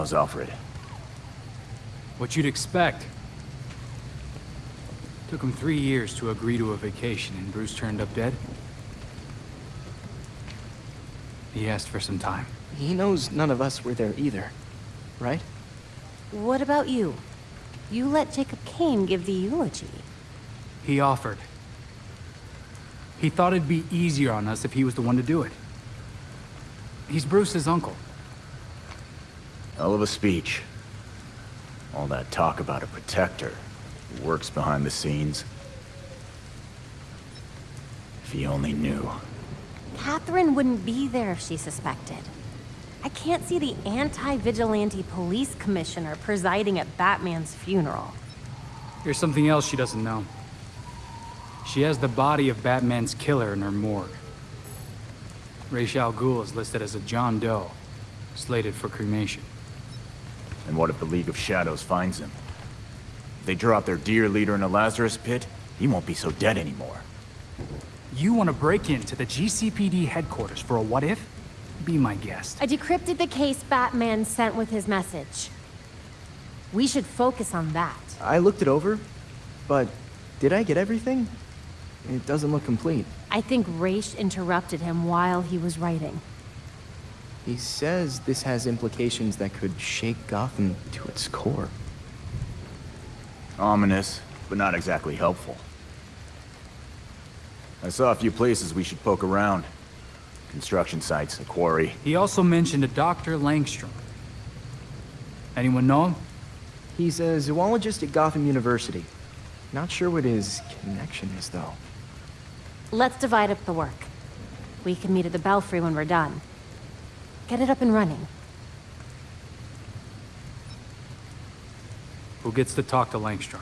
How's Alfred? What you'd expect. Took him three years to agree to a vacation, and Bruce turned up dead. He asked for some time. He knows none of us were there either, right? What about you? You let Jacob Kane give the eulogy. He offered. He thought it'd be easier on us if he was the one to do it. He's Bruce's uncle. Hell of a speech. All that talk about a protector who works behind the scenes. If he only knew. Catherine wouldn't be there if she suspected. I can't see the anti-vigilante police commissioner presiding at Batman's funeral. Here's something else she doesn't know. She has the body of Batman's killer in her morgue. Ra's al Ghul is listed as a John Doe, slated for cremation. And what if the League of Shadows finds him? If they drop their dear leader in a Lazarus pit, he won't be so dead anymore. You want to break into the GCPD headquarters for a what-if? Be my guest. I decrypted the case Batman sent with his message. We should focus on that. I looked it over, but did I get everything? It doesn't look complete. I think Ra's interrupted him while he was writing. He says this has implications that could shake Gotham to its core. Ominous, but not exactly helpful. I saw a few places we should poke around. Construction sites, a quarry. He also mentioned a Dr. Langstrom. Anyone know him? He's a zoologist at Gotham University. Not sure what his connection is, though. Let's divide up the work. We can meet at the Belfry when we're done. Get it up and running. Who gets to talk to Langstrom?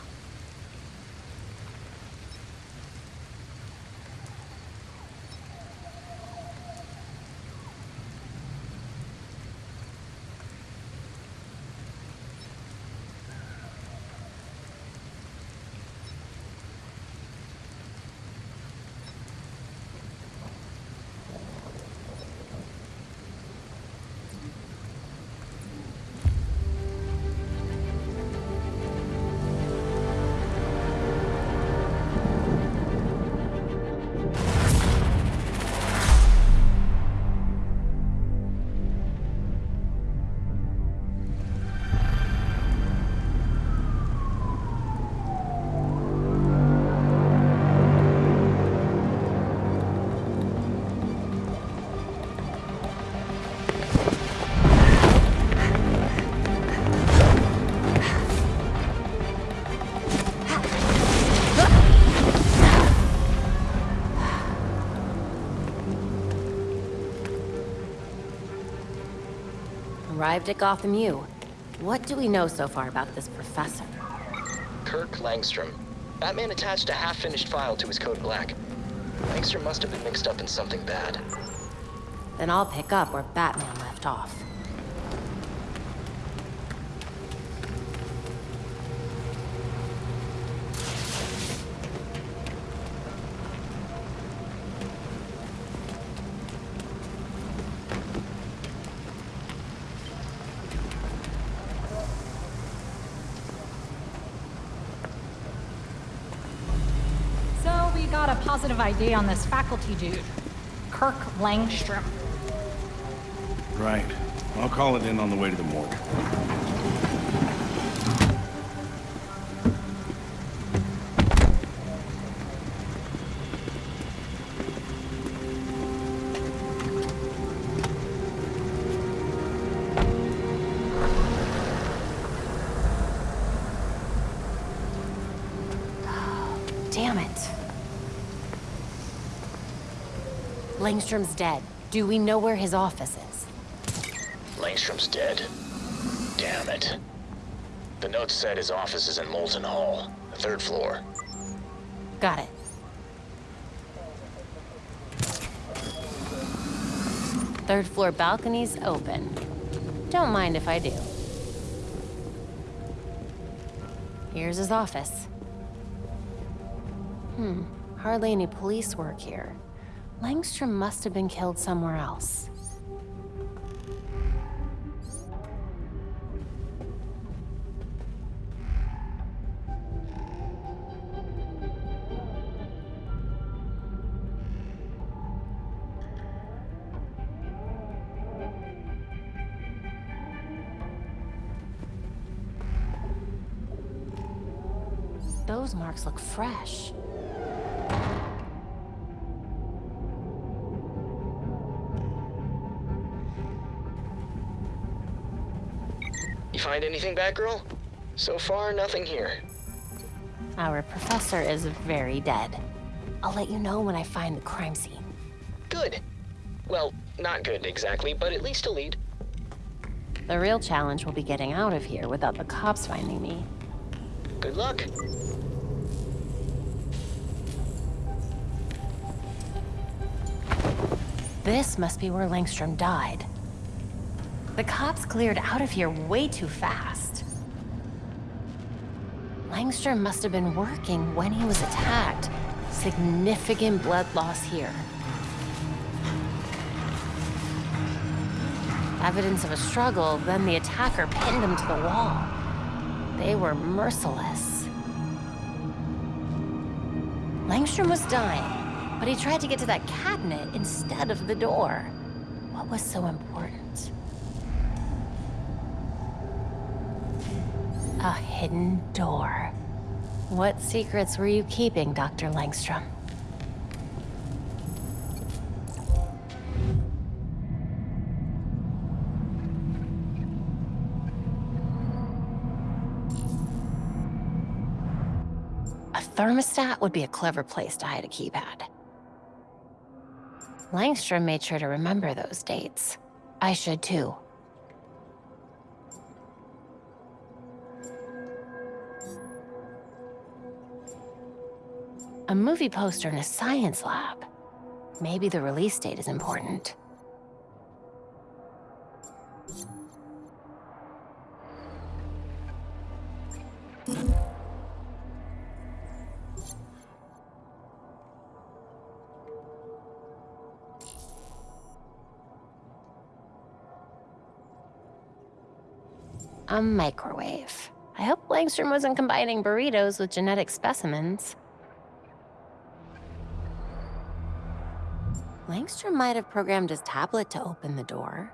Arrived at Gotham U. What do we know so far about this professor? Kirk Langstrom. Batman attached a half-finished file to his Code Black. Langstrom must have been mixed up in something bad. Then I'll pick up where Batman left off. So we got a positive ID on this faculty dude, Kirk Langstrom. Right. I'll call it in on the way to the morgue. Langstrom's dead. Do we know where his office is? Langstrom's dead. Damn it. The note said his office is in Molten Hall, the third floor. Got it. Third floor balcony's open. Don't mind if I do. Here's his office. Hmm, hardly any police work here. Langstrom must have been killed somewhere else. Those marks look fresh. Find anything, Batgirl? So far, nothing here. Our professor is very dead. I'll let you know when I find the crime scene. Good. Well, not good exactly, but at least a lead. The real challenge will be getting out of here without the cops finding me. Good luck. This must be where Langstrom died. The cops cleared out of here way too fast. Langstrom must have been working when he was attacked. Significant blood loss here. Evidence of a struggle, then the attacker pinned him to the wall. They were merciless. Langstrom was dying, but he tried to get to that cabinet instead of the door. What was so important? Hidden door. What secrets were you keeping, Dr. Langstrom? A thermostat would be a clever place to hide a keypad. Langstrom made sure to remember those dates. I should too. A movie poster in a science lab. Maybe the release date is important. A microwave. I hope Langstrom wasn't combining burritos with genetic specimens. Langstrom might have programmed his tablet to open the door.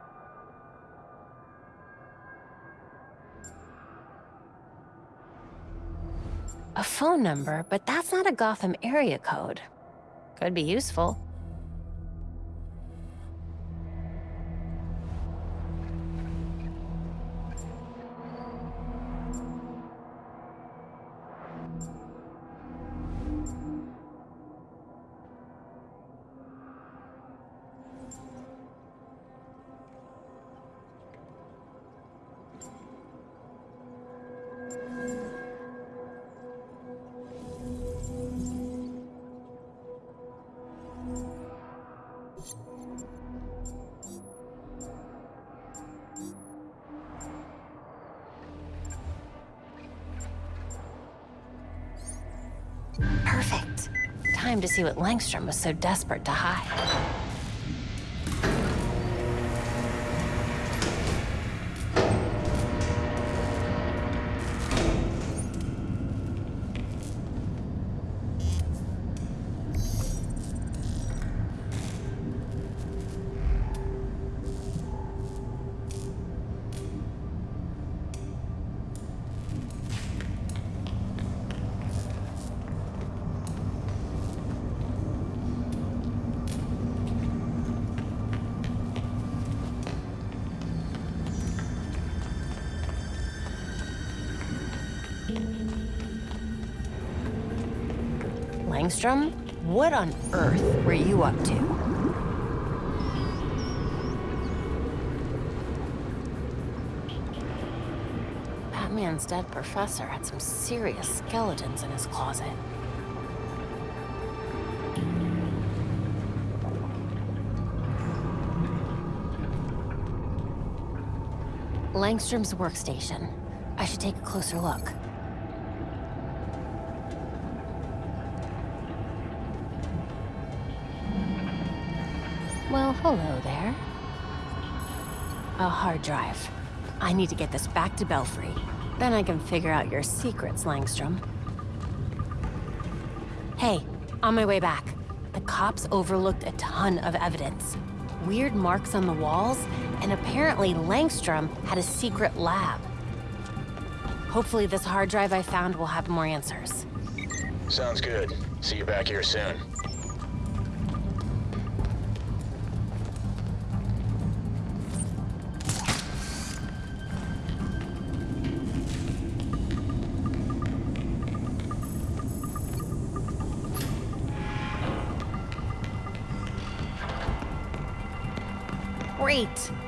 A phone number, but that's not a Gotham area code. Could be useful. Perfect. Time to see what Langstrom was so desperate to hide. Langstrom, what on earth were you up to? Batman's dead professor had some serious skeletons in his closet. Langstrom's workstation. I should take a closer look. Hello there. A hard drive. I need to get this back to Belfry. Then I can figure out your secrets, Langstrom. Hey, on my way back. The cops overlooked a ton of evidence. Weird marks on the walls, and apparently Langstrom had a secret lab. Hopefully this hard drive I found will have more answers. Sounds good. See you back here soon. Great.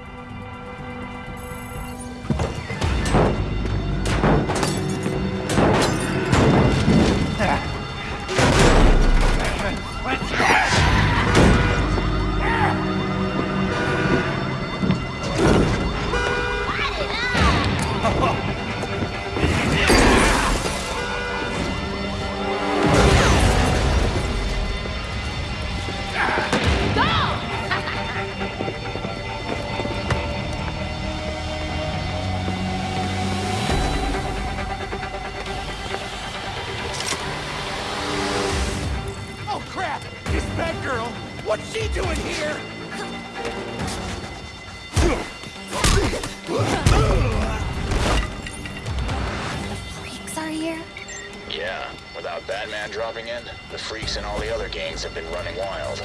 Running wild.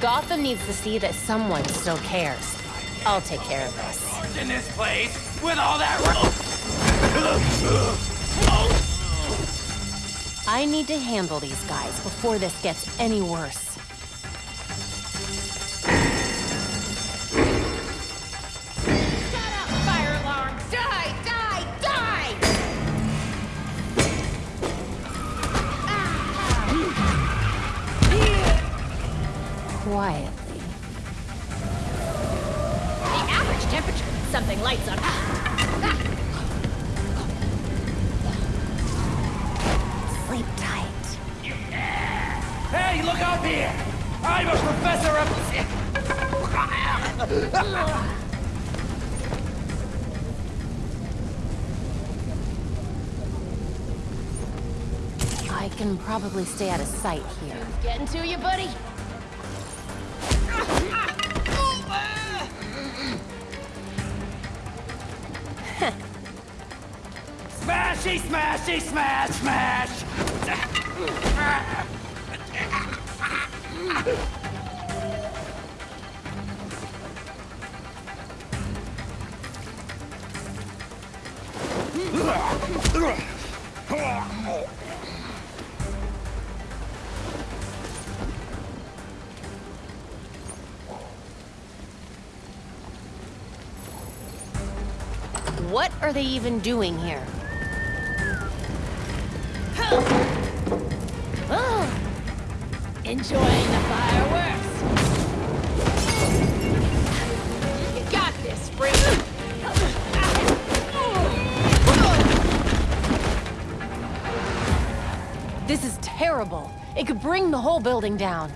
Gotham needs to see that someone still cares. I'll take care of this. In this place with all that. I need to handle these guys before this gets any worse. Out here! I'm a professor of. I can probably stay out of sight here. Getting to you, buddy? Smashy, smashy, smash, smash! What are they even doing here? Enjoying the fireworks. You got this, freak. this is terrible. It could bring the whole building down.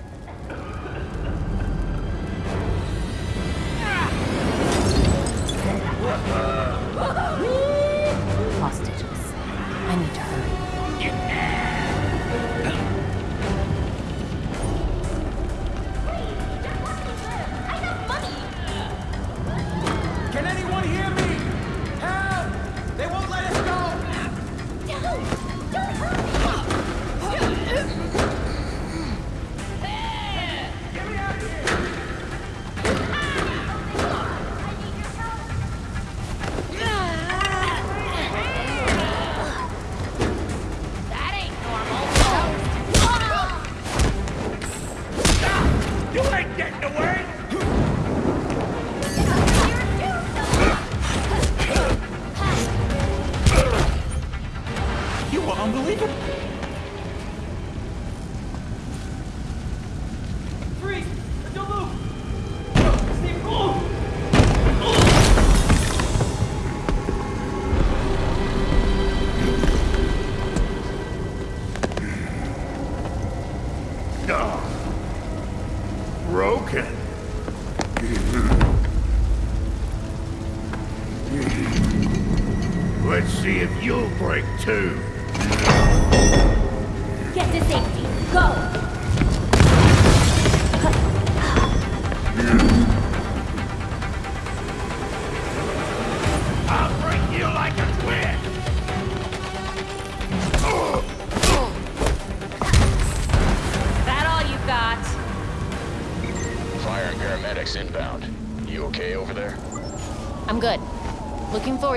Unbelievable.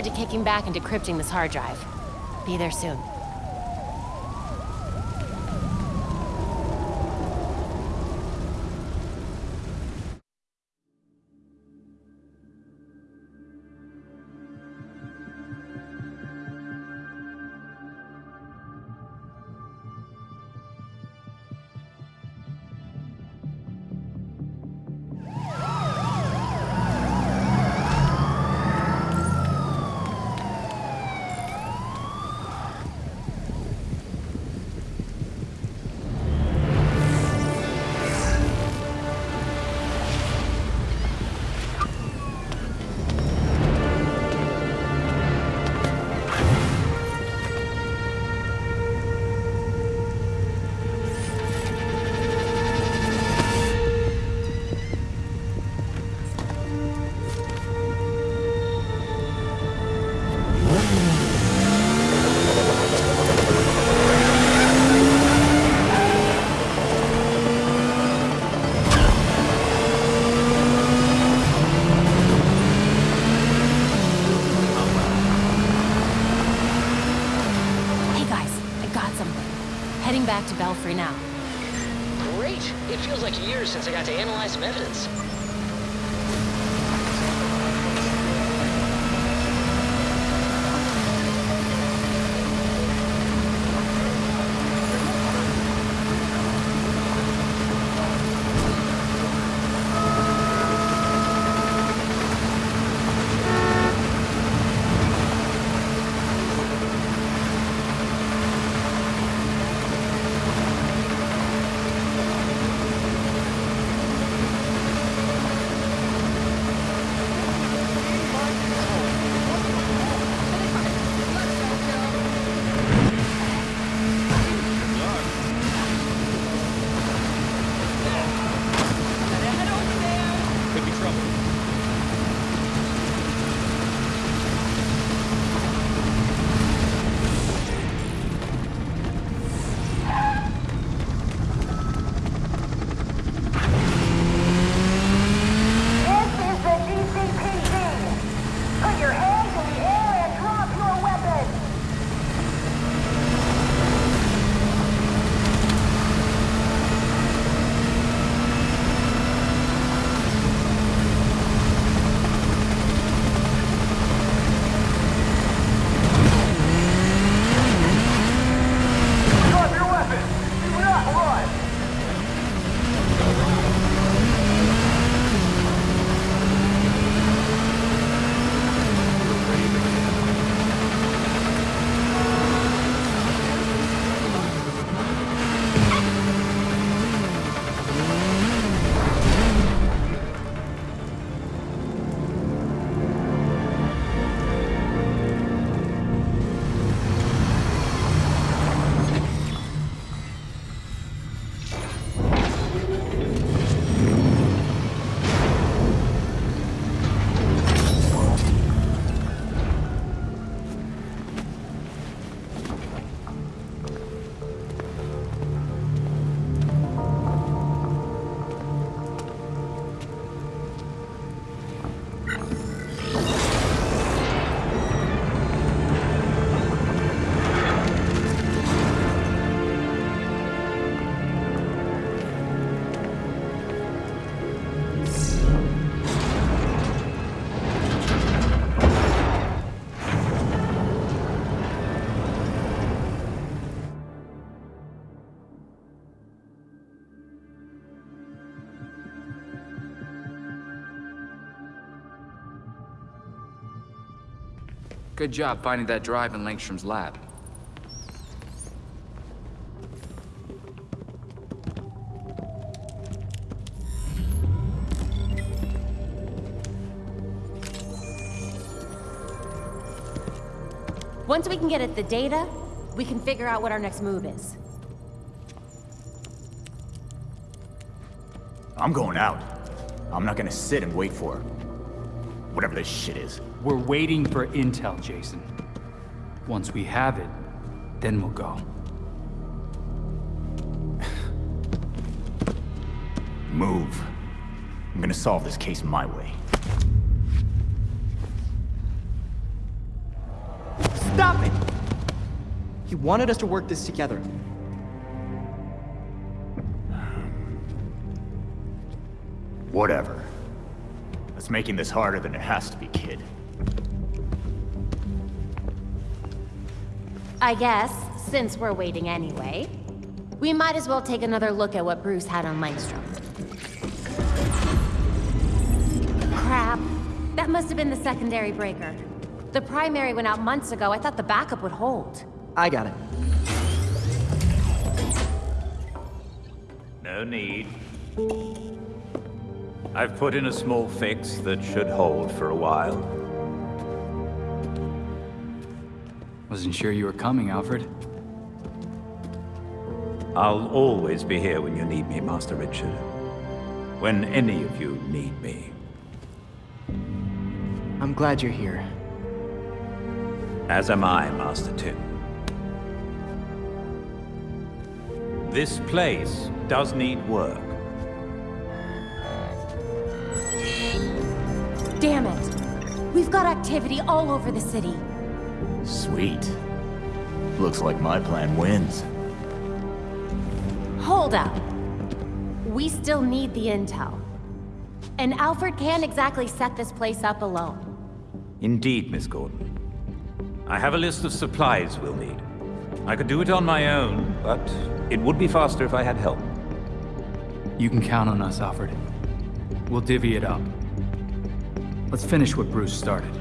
To kicking back and decrypting this hard drive. Be there soon. Now. Great! It feels like years since I got to analyze some evidence. Good job finding that drive in Langstrom's lab. Once we can get at the data, we can figure out what our next move is. I'm going out. I'm not gonna sit and wait for her. Whatever this shit is. We're waiting for intel, Jason. Once we have it, then we'll go. Move. I'm gonna solve this case my way. stop it! He wanted us to work this together. Whatever. That's making this harder than it has to be, kid. I guess, since we're waiting anyway, we might as well take another look at what Bruce had on Langstrom. Crap. That must have been the secondary breaker. The primary went out months ago. I thought the backup would hold. I got it. No need. I've put in a small fix that should hold for a while. Wasn't sure you were coming, Alfred. I'll always be here when you need me, Master Richard. When any of you need me. I'm glad you're here. As am I, Master Tim. This place does need work. Damn it. We've got activity all over the city. Sweet. Looks like my plan wins. Hold up. We still need the intel. And Alfred can't exactly set this place up alone. Indeed, Miss Gordon. I have a list of supplies we'll need. I could do it on my own, but it would be faster if I had help. You can count on us, Alfred. We'll divvy it up. Let's finish what Bruce started.